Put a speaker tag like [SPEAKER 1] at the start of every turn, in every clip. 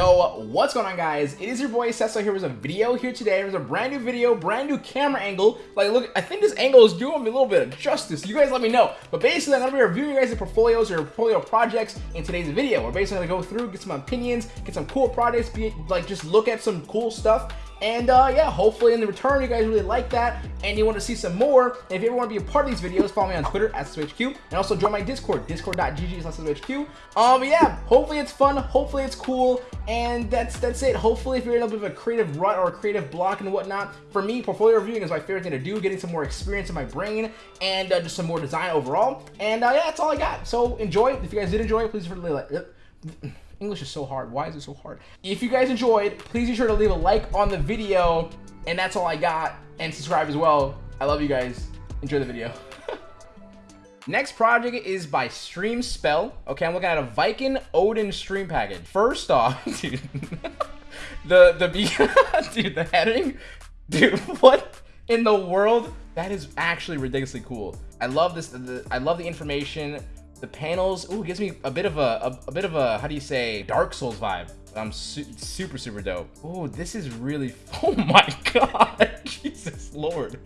[SPEAKER 1] Yo, what's going on guys? It is your boy Cecil here with a video here today. There's a brand new video, brand new camera angle. Like look, I think this angle is doing me a little bit of justice. You guys let me know. But basically I'm gonna be reviewing you guys' portfolios or portfolio projects in today's video. We're basically gonna go through, get some opinions, get some cool projects, be like just look at some cool stuff and uh, yeah, hopefully in the return, you guys really like that and you want to see some more. And if you ever want to be a part of these videos, follow me on Twitter at SessoHQ and also join my Discord, discord.gg slash. Um, yeah, hopefully it's fun. Hopefully it's cool. And that's that's it. Hopefully if you're in a bit of a creative rut or a creative block and whatnot, for me, portfolio reviewing is my favorite thing to do, getting some more experience in my brain and uh, just some more design overall. And uh, yeah, that's all I got. So enjoy. If you guys did enjoy it, please really like. English is so hard. Why is it so hard? If you guys enjoyed, please be sure to leave a like on the video. And that's all I got. And subscribe as well. I love you guys. Enjoy the video. Next project is by Stream Spell. Okay, I'm looking at a Viking Odin stream package. First off, dude, the the dude, the heading, dude, what in the world? That is actually ridiculously cool. I love this. The, I love the information the panels, ooh, gives me a bit of a, a, a bit of a, how do you say, Dark Souls vibe. I'm su super, super dope. Oh, this is really, oh my God, Jesus Lord.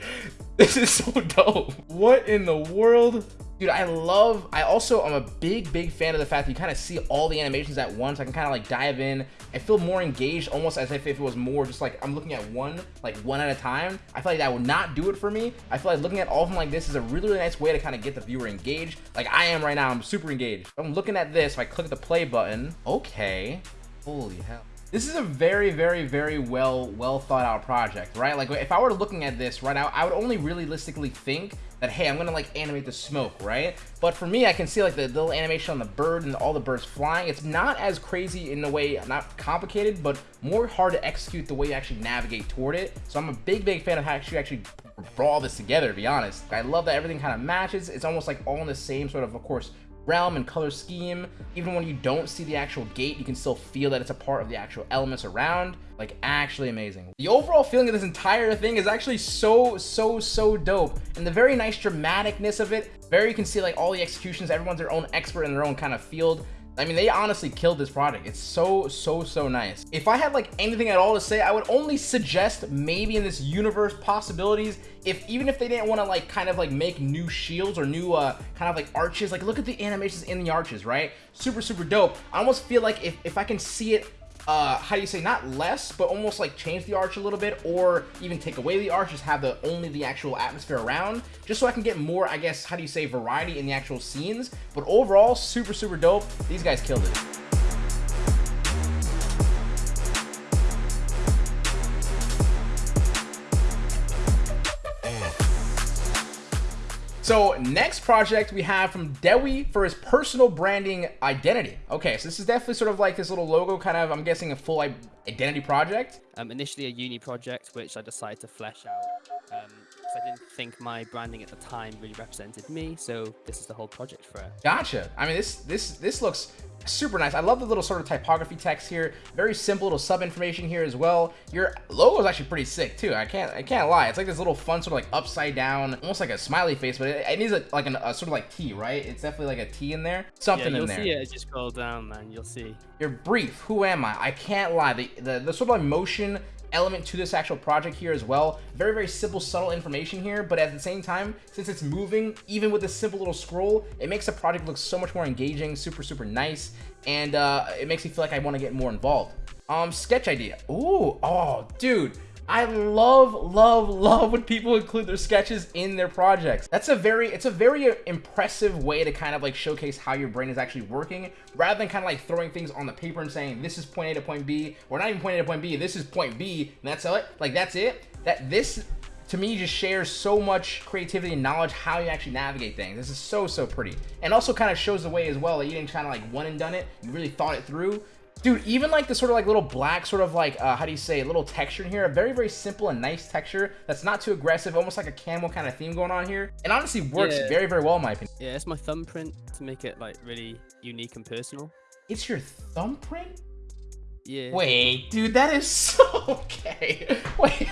[SPEAKER 1] This is so dope. What in the world? Dude, I love, I also, I'm a big, big fan of the fact that you kind of see all the animations at once. I can kind of like dive in. I feel more engaged, almost as if it was more just like, I'm looking at one, like one at a time. I feel like that would not do it for me. I feel like looking at all of them like this is a really, really nice way to kind of get the viewer engaged. Like I am right now, I'm super engaged. I'm looking at this, if I click the play button, okay. Holy hell. This is a very, very, very well, well thought out project, right? Like if I were looking at this right now, I would only realistically think that, hey, I'm gonna like animate the smoke, right? But for me, I can see like the little animation on the bird and all the birds flying. It's not as crazy in the way, not complicated, but more hard to execute the way you actually navigate toward it. So I'm a big, big fan of how you actually brought all this together, to be honest. I love that everything kind of matches. It's almost like all in the same sort of, of course, realm and color scheme. Even when you don't see the actual gate, you can still feel that it's a part of the actual elements around. Like, actually amazing. The overall feeling of this entire thing is actually so, so, so dope. And the very nice dramaticness of it, very you can see like all the executions, everyone's their own expert in their own kind of field. I mean, they honestly killed this product. It's so, so, so nice. If I had like anything at all to say, I would only suggest maybe in this universe possibilities, if even if they didn't want to like kind of like make new shields or new uh, kind of like arches, like look at the animations in the arches, right? Super, super dope. I almost feel like if, if I can see it uh, how do you say, not less, but almost like change the arch a little bit, or even take away the arch, just have the only the actual atmosphere around, just so I can get more, I guess, how do you say, variety in the actual scenes. But overall, super, super dope. These guys killed it. So next project we have from Dewi for his personal branding identity. Okay, so this is definitely sort of like this little logo kind of, I'm guessing a full identity project.
[SPEAKER 2] Um, initially a uni project, which I decided to flesh out. Um, I didn't think my branding at the time really represented me, so this is the whole project for it.
[SPEAKER 1] Gotcha. I mean, this this this looks super nice. I love the little sort of typography text here. Very simple little sub information here as well. Your logo is actually pretty sick too. I can't I can't lie. It's like this little fun sort of like upside down, almost like a smiley face, but it, it needs a, like an, a sort of like T, right? It's definitely like a T in there. Something
[SPEAKER 2] yeah,
[SPEAKER 1] in there.
[SPEAKER 2] You'll see it. Just scroll down, um, man. You'll see.
[SPEAKER 1] You're brief. Who am I? I can't lie. The the, the sort of like motion element to this actual project here as well. Very, very simple, subtle information here, but at the same time, since it's moving, even with this simple little scroll, it makes the project look so much more engaging, super, super nice, and uh, it makes me feel like I want to get more involved. Um, sketch idea. Ooh, oh, dude. I love, love, love when people include their sketches in their projects. That's a very, it's a very uh, impressive way to kind of like showcase how your brain is actually working rather than kind of like throwing things on the paper and saying this is point A to point B or not even point A to point B, this is point B and that's it. Like that's it. That this to me just shares so much creativity and knowledge how you actually navigate things. This is so, so pretty. And also kind of shows the way as well that you didn't kind of like one and done it. You really thought it through. Dude, even like the sort of like little black sort of like, uh, how do you say, a little texture in here, a very, very simple and nice texture that's not too aggressive, almost like a camel kind of theme going on here. And honestly works yeah. very, very well in my opinion.
[SPEAKER 2] Yeah, it's my thumbprint to make it like really unique and personal.
[SPEAKER 1] It's your thumbprint?
[SPEAKER 2] Yeah.
[SPEAKER 1] Wait, dude, that is so okay. Wait.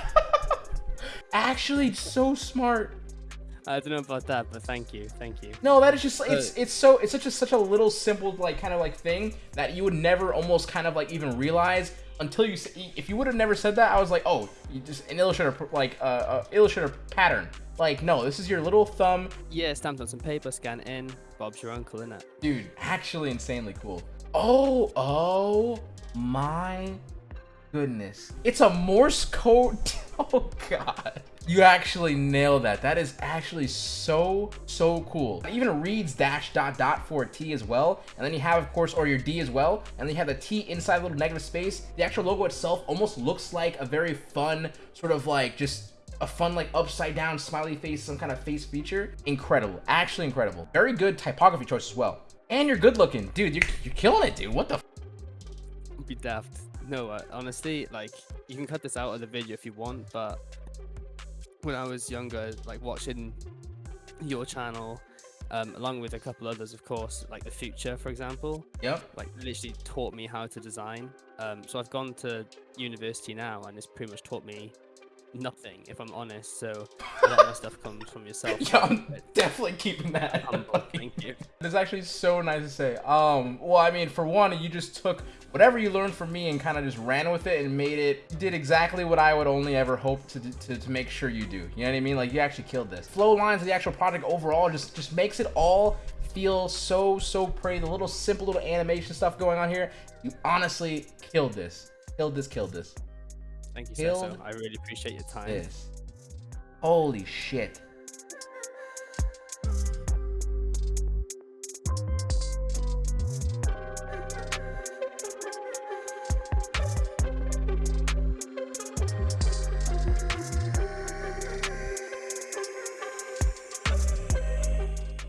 [SPEAKER 1] Actually, so smart.
[SPEAKER 2] I don't know about that, but thank you, thank you.
[SPEAKER 1] No, that is just it's it's so it's such a such a little simple like kind of like thing that you would never almost kind of like even realize until you if you would have never said that I was like oh you just an illustrator like uh, uh illustrator pattern. Like no this is your little thumb.
[SPEAKER 2] Yeah stamped on some paper scan in Bob's your uncle in it
[SPEAKER 1] dude actually insanely cool. Oh oh my goodness. It's a Morse code oh god you actually nailed that. That is actually so, so cool. Even reads dash dot dot for a T as well. And then you have, of course, or your D as well. And then you have the T inside a little negative space. The actual logo itself almost looks like a very fun, sort of like just a fun like upside down smiley face, some kind of face feature. Incredible, actually incredible. Very good typography choice as well. And you're good looking. Dude, you're, you're killing it, dude. What the
[SPEAKER 2] Be daft. No, uh, honestly, like, you can cut this out of the video if you want, but when I was younger, like watching your channel, um, along with a couple others, of course, like the Futur, for example.
[SPEAKER 1] Yep.
[SPEAKER 2] Like literally taught me how to design. Um, so I've gone to university now, and it's pretty much taught me nothing, if I'm honest. So a lot of stuff comes from yourself.
[SPEAKER 1] yeah, I'm definitely keeping that.
[SPEAKER 2] Thank you.
[SPEAKER 1] It's actually so nice to say. Um, well, I mean, for one, you just took whatever you learned from me and kind of just ran with it and made it did exactly what I would only ever hope to, to, to make sure you do. You know what I mean? Like you actually killed this. Flow lines of the actual product overall just just makes it all feel so so pretty. The little simple little animation stuff going on here. You honestly killed this. Killed this. Killed this.
[SPEAKER 2] Thank you, Sesso. I really appreciate your time.
[SPEAKER 1] This. Holy shit.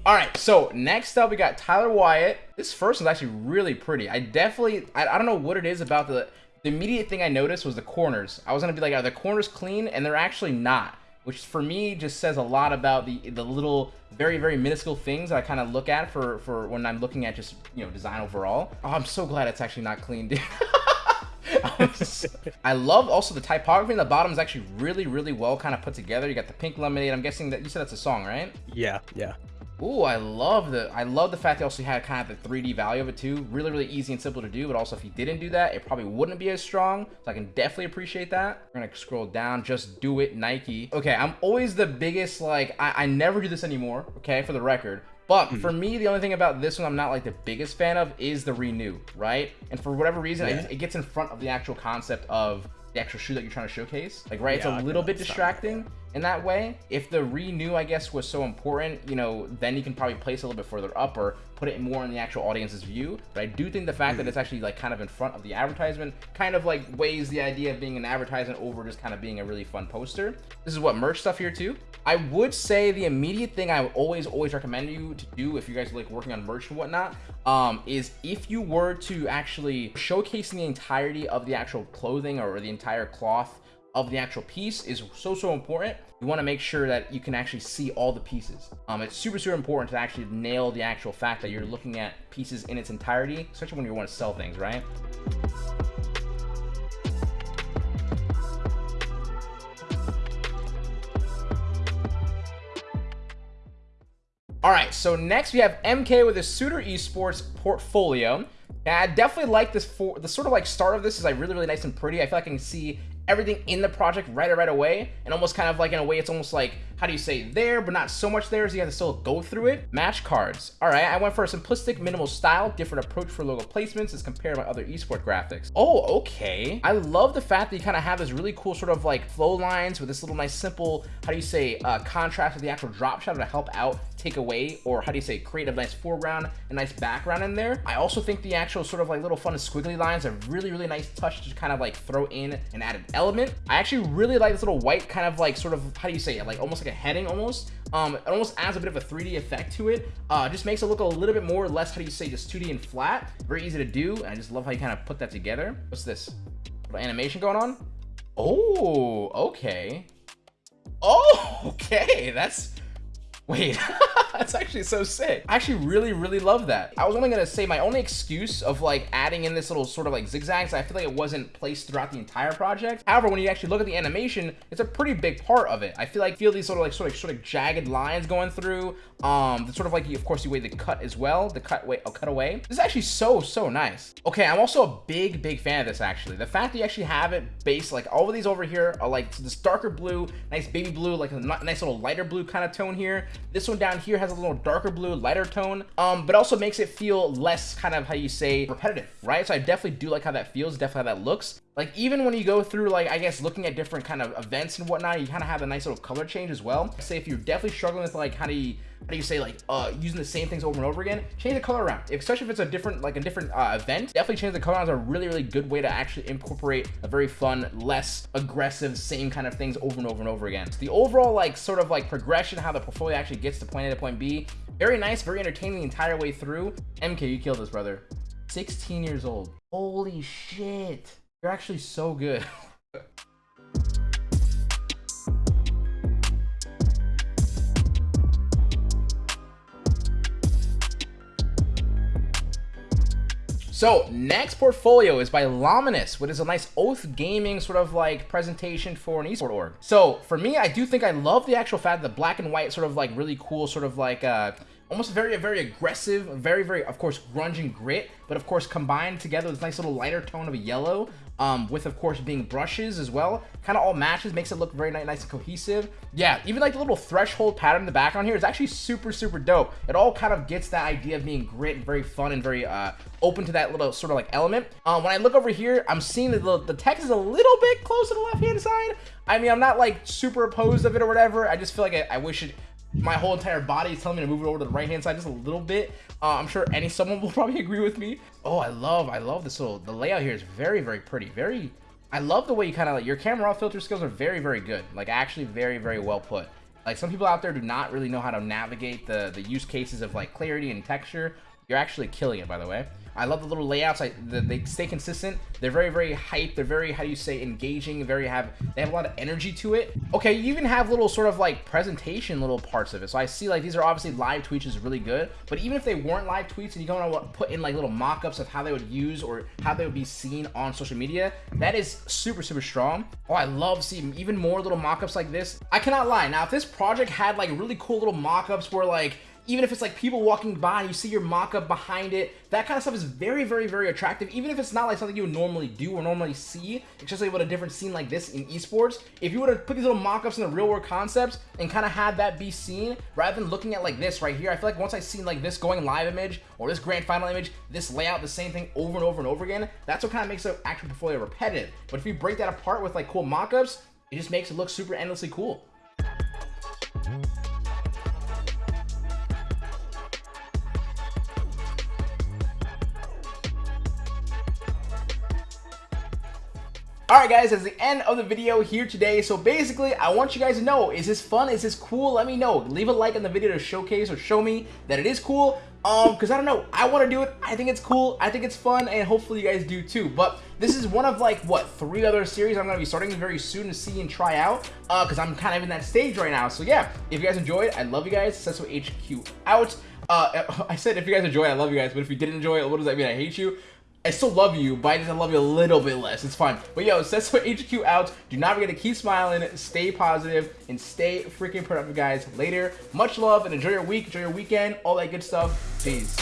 [SPEAKER 1] All right, so next up we got Tyler Wyatt. This first one's actually really pretty. I definitely, I, I don't know what it is about the, the immediate thing I noticed was the corners. I was gonna be like, are the corners clean? And they're actually not, which for me just says a lot about the the little, very, very minuscule things that I kind of look at for, for when I'm looking at just, you know, design overall. Oh, I'm so glad it's actually not clean, dude. I love also the typography in the bottom is actually really, really well kind of put together. You got the pink lemonade. I'm guessing that you said that's a song, right?
[SPEAKER 3] Yeah, yeah.
[SPEAKER 1] Ooh, I love the I love the fact they also had kind of the 3D value of it too. Really, really easy and simple to do, but also if you didn't do that, it probably wouldn't be as strong. So I can definitely appreciate that. We're gonna scroll down, just do it, Nike. Okay, I'm always the biggest, like, I, I never do this anymore, okay, for the record. But mm -hmm. for me, the only thing about this one I'm not like the biggest fan of is the renew, right? And for whatever reason, yeah. it, it gets in front of the actual concept of the actual shoe that you're trying to showcase. Like, right, yeah, it's a little bit distracting in that way. If the renew, I guess, was so important, you know, then you can probably place a little bit further up or put it more in the actual audience's view. But I do think the fact mm. that it's actually like kind of in front of the advertisement kind of like weighs the idea of being an advertisement over just kind of being a really fun poster. This is what merch stuff here too. I would say the immediate thing I would always, always recommend you to do if you guys are like working on merch and whatnot, um, is if you were to actually showcasing the entirety of the actual clothing or the entire cloth of the actual piece is so, so important. You want to make sure that you can actually see all the pieces. Um, it's super, super important to actually nail the actual fact that you're looking at pieces in its entirety, especially when you want to sell things, right? All right, so next we have MK with his Suitor Esports portfolio. And I definitely like this for the sort of like start of this is like really, really nice and pretty. I feel like I can see everything in the project right right away and almost kind of like in a way it's almost like how do you say there but not so much there so you have to still go through it. Match cards. All right i went for a simplistic minimal style different approach for logo placements as compared to my other esport graphics. Oh okay. I love the fact that you kind of have this really cool sort of like flow lines with this little nice simple how do you say uh, contrast with the actual drop shadow to help out take away or how do you say create a nice foreground a nice background in there. I also think the actual sort of like little fun squiggly lines are really really nice touch to kind of like throw in and an added element i actually really like this little white kind of like sort of how do you say it? Like almost like a heading almost. Um it almost adds a bit of a 3d effect to it. Uh just makes it look a little bit more less how do you say just 2d and flat. Very easy to do and i just love how you kind of put that together. What's this? Animation going on? Oh okay. Oh okay that's Wait, that's actually so sick. I actually really, really love that. I was only gonna say my only excuse of like adding in this little sort of like zigzags, I feel like it wasn't placed throughout the entire project. However, when you actually look at the animation, it's a pretty big part of it. I feel like feel these sort of like sort of sort of jagged lines going through. Um, the sort of like you, of course you way the cut as well, the cut way, oh, cut away. This is actually so so nice. Okay, I'm also a big big fan of this actually. The fact that you actually have it based like all of these over here are like this darker blue, nice baby blue, like a nice little lighter blue kind of tone here. This one down here has a little darker blue, lighter tone, um, but also makes it feel less kind of how you say repetitive, right? So I definitely do like how that feels, definitely how that looks. Like even when you go through like, I guess looking at different kind of events and whatnot, you kind of have a nice little color change as well. Say if you're definitely struggling with like, how do you, how do you say like uh using the same things over and over again change the color around. Especially if it's a different like a different uh, event definitely change the color around is a really really good way to actually incorporate a very fun less aggressive same kind of things over and over and over again. So the overall like sort of like progression how the portfolio actually gets to point a to point b very nice very entertaining the entire way through. Mk you killed this brother. 16 years old. Holy shit you're actually so good So next portfolio is by Lominus, which is a nice Oath Gaming sort of like presentation for an esport org. So for me, I do think I love the actual fact that the black and white sort of like really cool sort of like uh, almost very, very aggressive, very, very, of course, grunge and grit, but of course combined together with this nice little lighter tone of a yellow um, with of course being brushes as well. Kind of all matches, makes it look very nice, and cohesive. Yeah, even like the little threshold pattern in the background here is actually super, super dope. It all kind of gets that idea of being grit and very fun and very uh, open to that little sort of like element. Um, when I look over here, I'm seeing that the, the text is a little bit close to the left-hand side. I mean, I'm not like super opposed of it or whatever. I just feel like I, I wish it my whole entire body is telling me to move it over to the right hand side just a little bit uh, i'm sure any someone will probably agree with me oh i love i love this little the layout here is very very pretty very i love the way you kind of like your camera raw filter skills are very very good like actually very very well put. Like some people out there do not really know how to navigate the the use cases of like clarity and texture you're actually killing it by the way I love the little layouts. I, the, they stay consistent. They're very, very hype. They're very, how do you say, engaging. Very have, they have a lot of energy to it. Okay, you even have little sort of like presentation little parts of it. So I see like these are obviously live tweets is really good. But even if they weren't live tweets and you don't know what put in like little mock-ups of how they would use or how they would be seen on social media, that is super, super strong. Oh, I love seeing even more little mock-ups like this. I cannot lie. Now, if this project had like really cool little mock-ups where like even if it's like people walking by and you see your mock-up behind it, that kind of stuff is very, very, very attractive. Even if it's not like something you would normally do or normally see, especially with a different scene like this in esports. If you were to put these little mock-ups in the real world concepts and kind of have that be seen, rather than looking at like this right here, I feel like once I've seen like this going live image or this grand final image, this layout, the same thing over and over and over again, that's what kind of makes the actual portfolio repetitive. But if you break that apart with like cool mock-ups, it just makes it look super endlessly cool. Alright guys, that's the end of the video here today. So basically, I want you guys to know, is this fun? Is this cool? Let me know. Leave a like on the video to showcase or show me that it is cool. Um, because I don't know, I want to do it. I think it's cool. I think it's fun, and hopefully you guys do too. But this is one of like, what, three other series I'm going to be starting very soon to see and try out. Uh, because I'm kind of in that stage right now. So yeah, if you guys enjoyed, I love you guys. Sesso HQ out. Uh, I said if you guys enjoyed, I love you guys. But if you didn't enjoy it, what does that mean? I hate you. I still love you, but I just love you a little bit less. It's fine. But yo, Sesso HQ out. Do not forget to keep smiling, stay positive, and stay freaking productive, guys. Later. Much love and enjoy your week, enjoy your weekend, all that good stuff. Peace.